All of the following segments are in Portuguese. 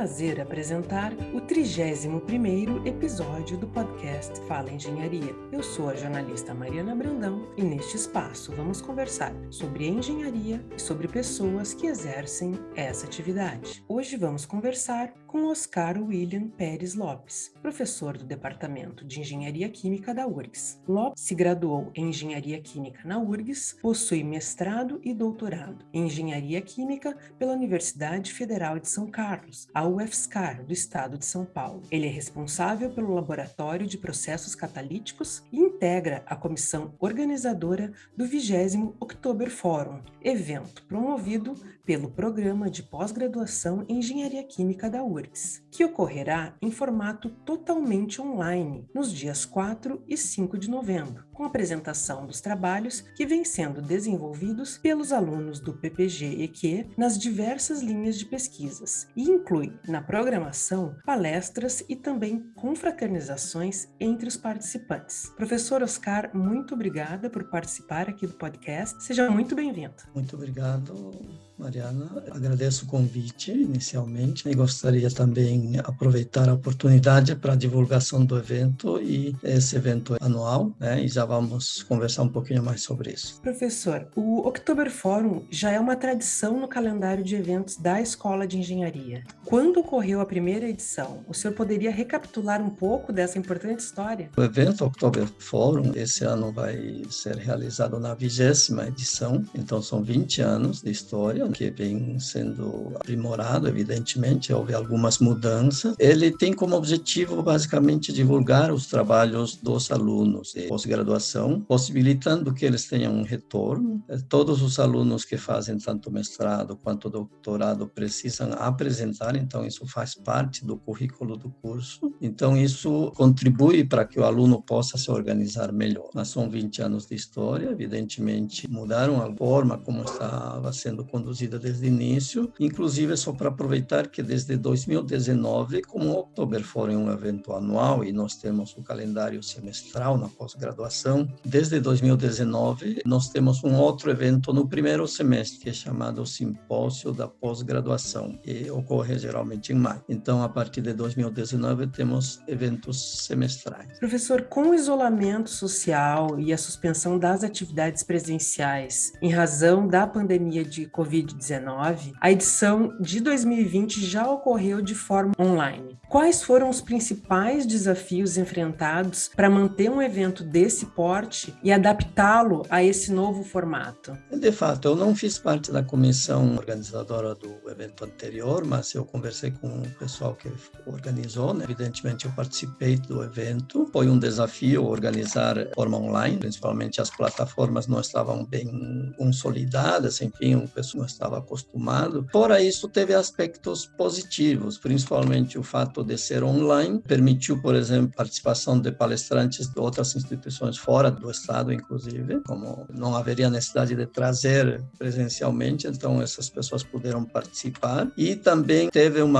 prazer apresentar o 31º episódio do podcast Fala Engenharia. Eu sou a jornalista Mariana Brandão e neste espaço vamos conversar sobre engenharia e sobre pessoas que exercem essa atividade. Hoje vamos conversar com Oscar William Pérez Lopes, professor do Departamento de Engenharia Química da URGS. Lopes se graduou em Engenharia Química na URGS, possui mestrado e doutorado em Engenharia Química pela Universidade Federal de São Carlos, a UFSCar, do estado de São Paulo. Ele é responsável pelo Laboratório de Processos Catalíticos e integra a comissão organizadora do 20 October Forum, evento promovido pelo Programa de Pós-Graduação em Engenharia Química da URGS, que ocorrerá em formato totalmente online nos dias 4 e 5 de novembro, com apresentação dos trabalhos que vêm sendo desenvolvidos pelos alunos do PPG-EQ nas diversas linhas de pesquisas e inclui na programação palestras e também confraternizações entre os participantes. Professor Oscar, muito obrigada por participar aqui do podcast. Seja muito bem-vindo. Muito obrigado Mariana. Agradeço o convite inicialmente e gostaria também aproveitar a oportunidade para a divulgação do evento e esse evento é anual, né? E já vamos conversar um pouquinho mais sobre isso. Professor, o October Forum já é uma tradição no calendário de eventos da Escola de Engenharia. Quando ocorreu a primeira edição? O senhor poderia recapitular um pouco dessa importante história? O evento October Forum esse ano vai ser realizado na vigésima edição, então são 20 anos de história que vem sendo aprimorado, evidentemente, houve algumas mudanças. Ele tem como objetivo, basicamente, divulgar os trabalhos dos alunos de pós-graduação, possibilitando que eles tenham um retorno. Todos os alunos que fazem tanto mestrado quanto doutorado precisam apresentar, então isso faz parte do currículo do curso. Então isso contribui para que o aluno possa se organizar melhor. Mas são 20 anos de história, evidentemente mudaram a forma como estava sendo conduzido desde o início, inclusive só para aproveitar que desde 2019, como o Oktober Forum é um evento anual e nós temos o calendário semestral na pós-graduação, desde 2019 nós temos um outro evento no primeiro semestre que é chamado Simpósio da Pós-Graduação, que ocorre geralmente em maio. Então, a partir de 2019 temos eventos semestrais. Professor, com o isolamento social e a suspensão das atividades presenciais em razão da pandemia de Covid Covid-19, a edição de 2020 já ocorreu de forma online. Quais foram os principais desafios enfrentados para manter um evento desse porte e adaptá-lo a esse novo formato? De fato, eu não fiz parte da comissão organizadora do evento anterior, mas eu conversei com o pessoal que organizou. Né? Evidentemente, eu participei do evento. Foi um desafio organizar de forma online, principalmente as plataformas não estavam bem consolidadas, enfim, o pessoal estava acostumado. Fora isso, teve aspectos positivos, principalmente o fato de ser online permitiu, por exemplo, participação de palestrantes de outras instituições fora do estado, inclusive, como não haveria necessidade de trazer presencialmente, então essas pessoas puderam participar. E também teve um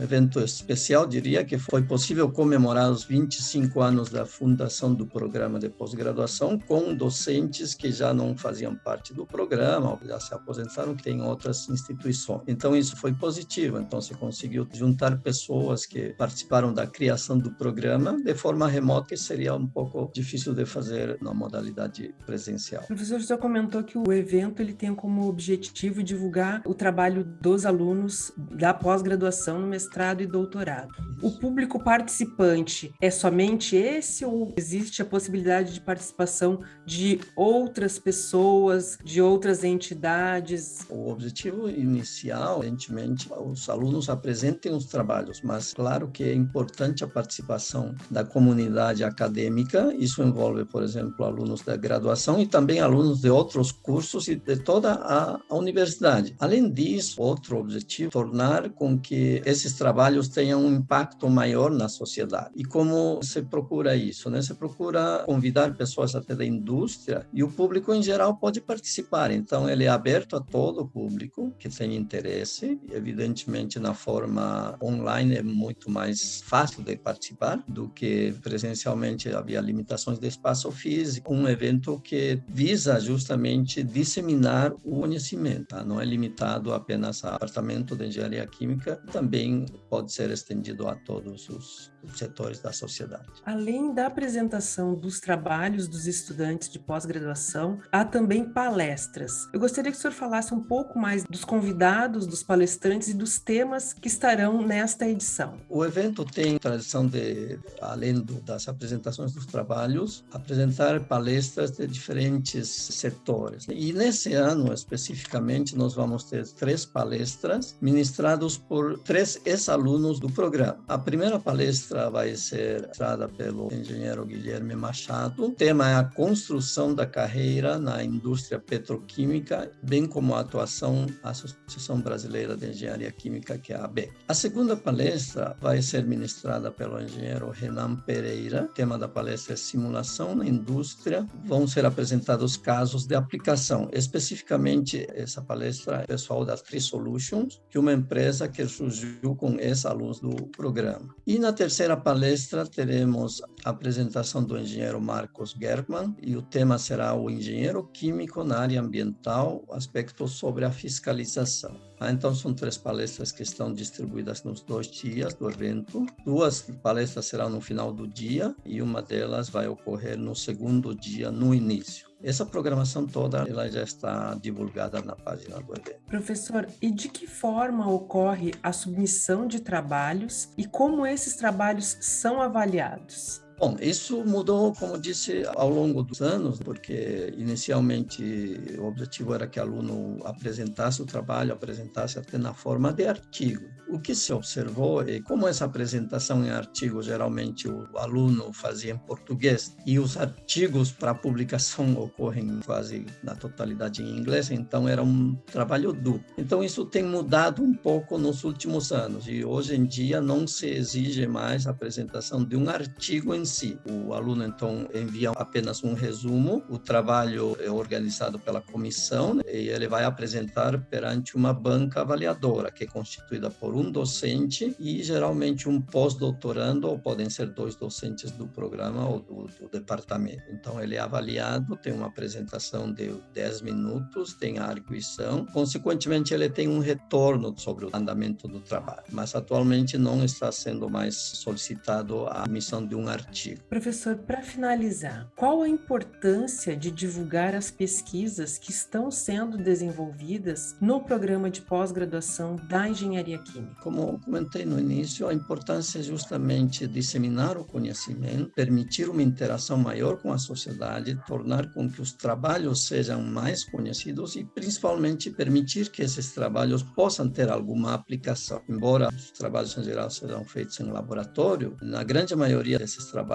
evento especial, diria, que foi possível comemorar os 25 anos da fundação do programa de pós-graduação com docentes que já não faziam parte do programa, ou já se aposentaram, que tem outras instituições. Então isso foi positivo, então se conseguiu juntar pessoas que participaram da criação do programa de forma remota, que seria um pouco difícil de fazer na modalidade presencial. O professor já comentou que o evento ele tem como objetivo divulgar o trabalho dos alunos da pós-graduação no mestrado e doutorado. Isso. O público participante é somente esse ou existe a possibilidade de participação de outras pessoas, de outras entidades? O objetivo inicial, evidentemente, os alunos apresentem os trabalhos, mas claro que é importante a participação da comunidade acadêmica. Isso envolve, por exemplo, alunos da graduação e também alunos de outros cursos e de toda a, a universidade. Além disso, outro objetivo, tornar com que esses trabalhos tenham um impacto maior na sociedade. E como se procura isso? Né? Se procura convidar pessoas até da indústria e o público em geral pode participar. Então, ele é aberto a todo, público que tem interesse. Evidentemente, na forma online é muito mais fácil de participar do que presencialmente havia limitações de espaço físico. Um evento que visa justamente disseminar o conhecimento, tá? não é limitado apenas ao departamento de engenharia química, também pode ser estendido a todos os setores da sociedade. Além da apresentação dos trabalhos dos estudantes de pós-graduação, há também palestras. Eu gostaria que o senhor falasse um pouco mais dos convidados, dos palestrantes e dos temas que estarão nesta edição. O evento tem tradição de, além do, das apresentações dos trabalhos, apresentar palestras de diferentes setores. E nesse ano, especificamente, nós vamos ter três palestras ministradas por três ex-alunos do programa. A primeira palestra vai ser dada pelo engenheiro Guilherme Machado. O tema é a construção da carreira na indústria petroquímica, bem como a atuação da Associação Brasileira de Engenharia Química, que é a ABEC. A segunda palestra vai ser ministrada pelo engenheiro Renan Pereira. O tema da palestra é simulação na indústria. Vão ser apresentados casos de aplicação. Especificamente, essa palestra é pessoal da Tri Solutions, que é uma empresa que surgiu com ex-alunos do programa. E na terceira palestra teremos a apresentação do engenheiro Marcos German e o tema será o engenheiro químico na área ambiental, aspectos sobre a fiscalização. Ah, então, são três palestras que estão distribuídas nos dois dias do evento. Duas palestras serão no final do dia e uma delas vai ocorrer no segundo dia, no início. Essa programação toda ela já está divulgada na página do evento. Professor, e de que forma ocorre a submissão de trabalhos e como esses trabalhos são avaliados? Bom, isso mudou, como disse, ao longo dos anos, porque inicialmente o objetivo era que o aluno apresentasse o trabalho, apresentasse até na forma de artigo. O que se observou é como essa apresentação em artigo geralmente o aluno fazia em português e os artigos para publicação ocorrem quase na totalidade em inglês, então era um trabalho duplo. Então isso tem mudado um pouco nos últimos anos e hoje em dia não se exige mais a apresentação de um artigo em O aluno, então, envia apenas um resumo, o trabalho é organizado pela comissão né, e ele vai apresentar perante uma banca avaliadora, que é constituída por um docente e geralmente um pós-doutorando, ou podem ser dois docentes do programa ou do, do departamento. Então, ele é avaliado, tem uma apresentação de 10 minutos, tem a arguição, consequentemente, ele tem um retorno sobre o andamento do trabalho, mas atualmente não está sendo mais solicitado a emissão de um artigo artigo. Professor, para finalizar, qual a importância de divulgar as pesquisas que estão sendo desenvolvidas no programa de pós-graduação da engenharia química? Como comentei no início, a importância é justamente disseminar o conhecimento, permitir uma interação maior com a sociedade, tornar com que os trabalhos sejam mais conhecidos e principalmente permitir que esses trabalhos possam ter alguma aplicação. Embora os trabalhos em geral sejam feitos em laboratório, na grande maioria desses trabalhos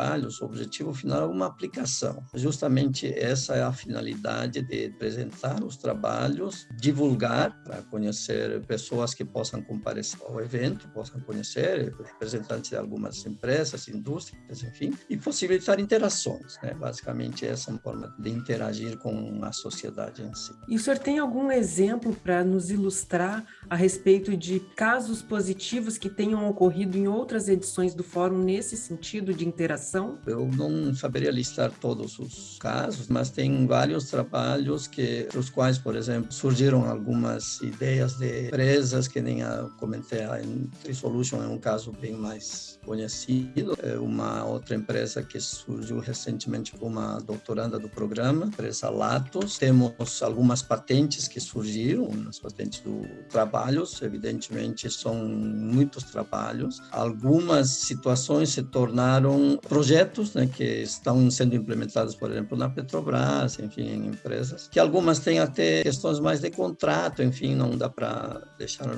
o objetivo final é uma aplicação. Justamente essa é a finalidade de apresentar os trabalhos, divulgar para conhecer pessoas que possam comparecer ao evento, possam conhecer representantes de algumas empresas, indústrias, enfim, e possibilitar interações. Né? Basicamente, essa é uma forma de interagir com a sociedade em si. E o senhor tem algum exemplo para nos ilustrar a respeito de casos positivos que tenham ocorrido em outras edições do fórum nesse sentido de interação? Eu não saberia listar todos os casos, mas tem vários trabalhos que, os quais, por exemplo, surgiram algumas ideias de empresas que nem a comentei, a Trisolution é um caso bem mais conhecido. É uma outra empresa que surgiu recentemente com uma doutoranda do programa, empresa Latos. Temos algumas patentes que surgiram, as patentes do trabalhos, evidentemente são muitos trabalhos. Algumas situações se tornaram projetos né, que estão sendo implementados, por exemplo, na Petrobras, enfim, em empresas, que algumas têm até questões mais de contrato, enfim, não dá para deixar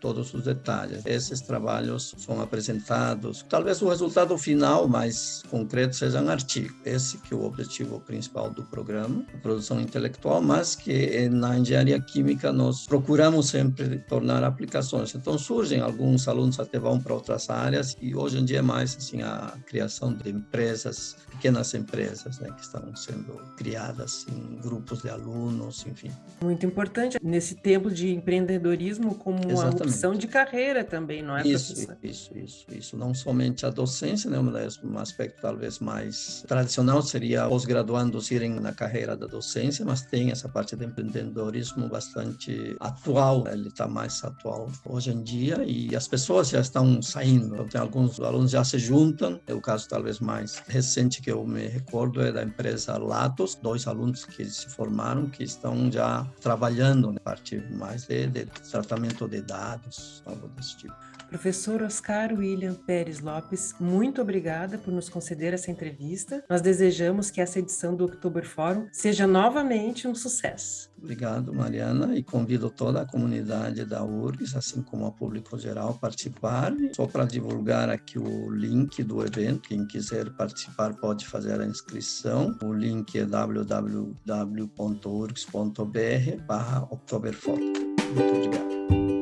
todos os detalhes. Esses trabalhos são apresentados, talvez o resultado final mais concreto seja um artigo. Esse que é o objetivo principal do programa, a produção intelectual, mas que na engenharia química nós procuramos sempre tornar aplicações. Então surgem alguns alunos até vão para outras áreas e hoje em dia é mais assim a criação de empresas, pequenas empresas, né, que estão sendo criadas em grupos de alunos, enfim. Muito importante nesse tempo de empreendedorismo como Exatamente. uma opção de carreira também, não é, isso, professor? Isso, isso, isso. Não somente a docência, né, um aspecto talvez mais tradicional seria os graduandos irem na carreira da docência, mas tem essa parte de empreendedorismo bastante atual, ele está mais atual hoje em dia e as pessoas já estão saindo. Então, tem alguns alunos já se juntam. É o caso talvez mais recente que eu me recordo é da empresa Latos, dois alunos que se formaram que estão já trabalhando na parte mais de, de tratamento de dados, algo desse tipo. Professor Oscar William Pérez Lopes, muito obrigada por nos conceder essa entrevista. Nós desejamos que essa edição do October Forum seja novamente um sucesso. Obrigado, Mariana, e convido toda a comunidade da URGS, assim como o público geral, a participar. Só para divulgar aqui o link do evento, quem quiser participar pode fazer a inscrição. O link é www.urgs.br barra Muito obrigado.